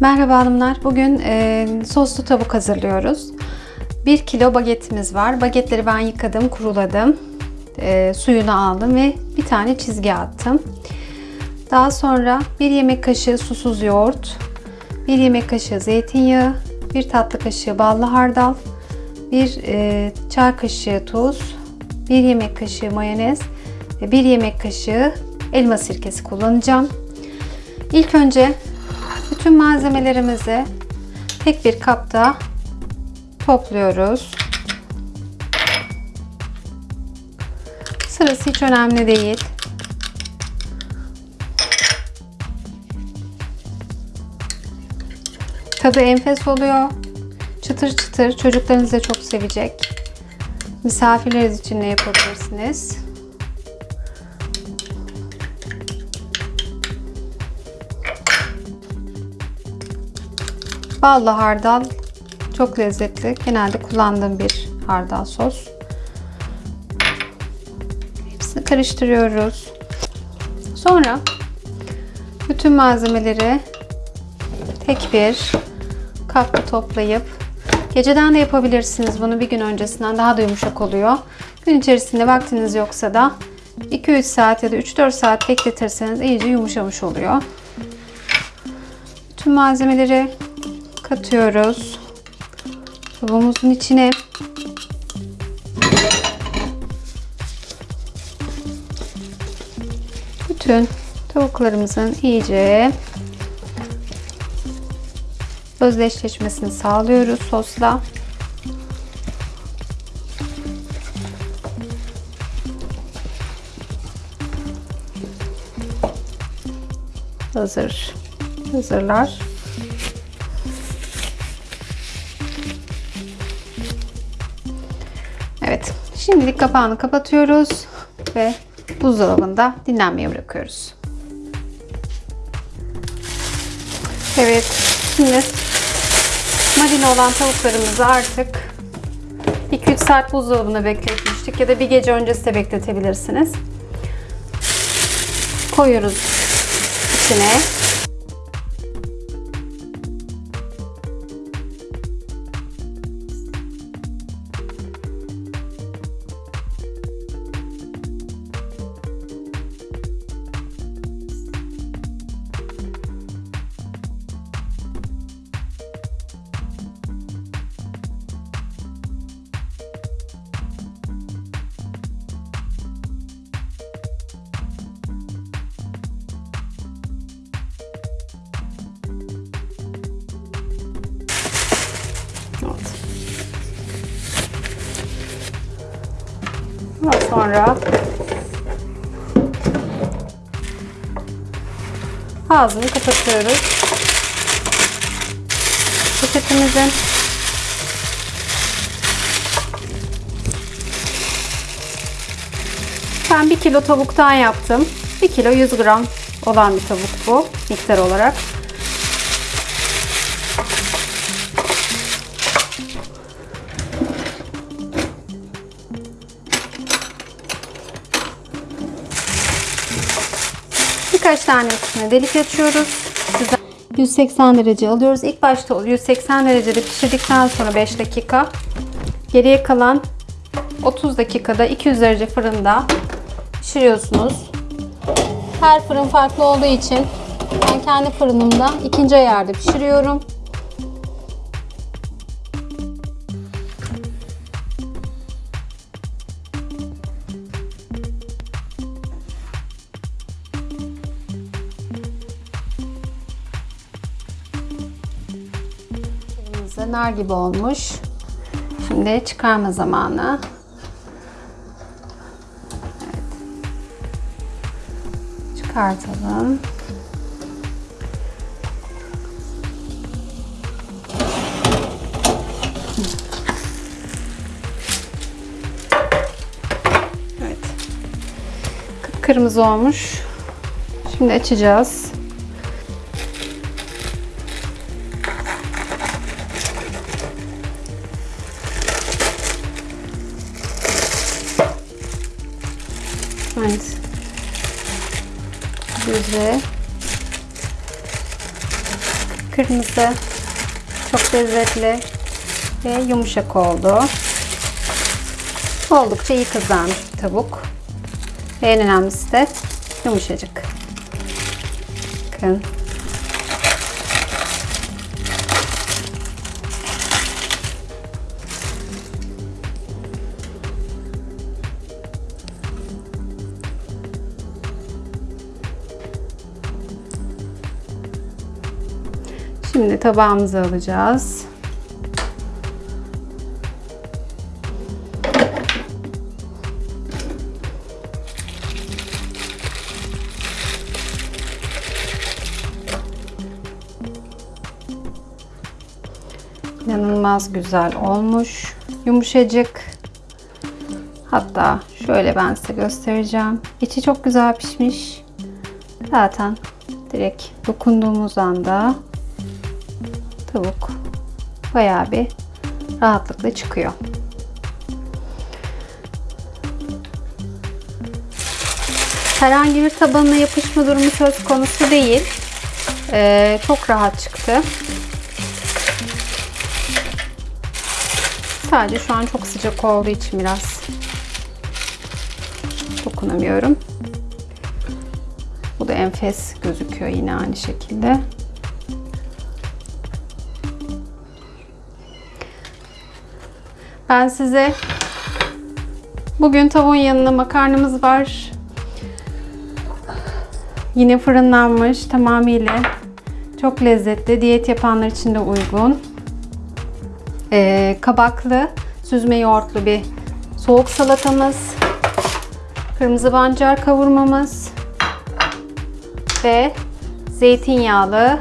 Merhaba hanımlar. Bugün e, soslu tavuk hazırlıyoruz. 1 kilo bagetimiz var. Bagetleri ben yıkadım, kuruladım. E, suyunu aldım ve bir tane çizgi attım. Daha sonra 1 yemek kaşığı susuz yoğurt, 1 yemek kaşığı zeytinyağı, 1 tatlı kaşığı ballı hardal, 1 e, çay kaşığı tuz, 1 yemek kaşığı mayonez ve 1 yemek kaşığı elma sirkesi kullanacağım. İlk önce bütün malzemelerimizi tek bir kapta topluyoruz. Sırası hiç önemli değil. Tadı enfes oluyor. Çıtır çıtır. Çocuklarınız da çok sevecek. Misafirleriniz için de yapabilirsiniz. Ballı hardal çok lezzetli. Genelde kullandığım bir hardal sos. Hepsini karıştırıyoruz. Sonra bütün malzemeleri tek bir kapta toplayıp geceden de yapabilirsiniz bunu bir gün öncesinden daha da yumuşak oluyor. Gün içerisinde vaktiniz yoksa da 2-3 saat ya da 3-4 saat bekletirseniz iyice yumuşamış oluyor. Bütün malzemeleri katıyoruz. Tavuğumuzun içine. Bütün tavuklarımızın iyice özdeşleşmesini sağlıyoruz sosla. Hazır. Hazırlar. Evet. Şimdilik kapağını kapatıyoruz ve buzdolabında dinlenmeye bırakıyoruz. Evet. Şimdi marine olan tavuklarımızı artık 2-3 saat buzdolabında bekletmiştik ya da bir gece öncesi de bekletebilirsiniz. Koyuyoruz içine. Sonra ağzını kapatıyoruz. Poşetimizin ben 1 kilo tavuktan yaptım. 1 kilo 100 gram olan bir tavuk bu miktar olarak. Birkaç tanesine delik açıyoruz. 180 derece alıyoruz. İlk başta 180 derecede pişirdikten sonra 5 dakika. Geriye kalan 30 dakikada 200 derece fırında pişiriyorsunuz. Her fırın farklı olduğu için ben kendi fırınımda ikinci ayarda pişiriyorum. Kırmızı nar gibi olmuş. Şimdi çıkarma zamanı. Evet. Çıkartalım. Evet. Kırmızı olmuş. Şimdi açacağız. Güzel. Kırmızı. Çok lezzetli ve yumuşak oldu. Oldukça iyi kızarmış bir tavuk. Ve en önemlisi de yumuşacık. Bakın. Şimdi tabağımıza alacağız. İnanılmaz güzel olmuş. Yumuşacık. Hatta şöyle ben size göstereceğim. İçi çok güzel pişmiş. Zaten direkt dokunduğumuz anda tavuk bayağı bir rahatlıkla çıkıyor. Herhangi bir tabanına yapışma durumu söz konusu değil. Ee, çok rahat çıktı. Sadece şu an çok sıcak olduğu için biraz dokunamıyorum. Bu da enfes gözüküyor yine aynı şekilde. Ben size bugün tavuğun yanına makarnamız var. Yine fırınlanmış tamamıyla. Çok lezzetli. Diyet yapanlar için de uygun. Ee, kabaklı, süzme yoğurtlu bir soğuk salatamız. Kırmızı pancar kavurmamız. Ve zeytinyağlı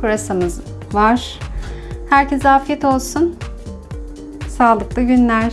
pırasamız var. Herkese afiyet olsun. Sağlıklı günler.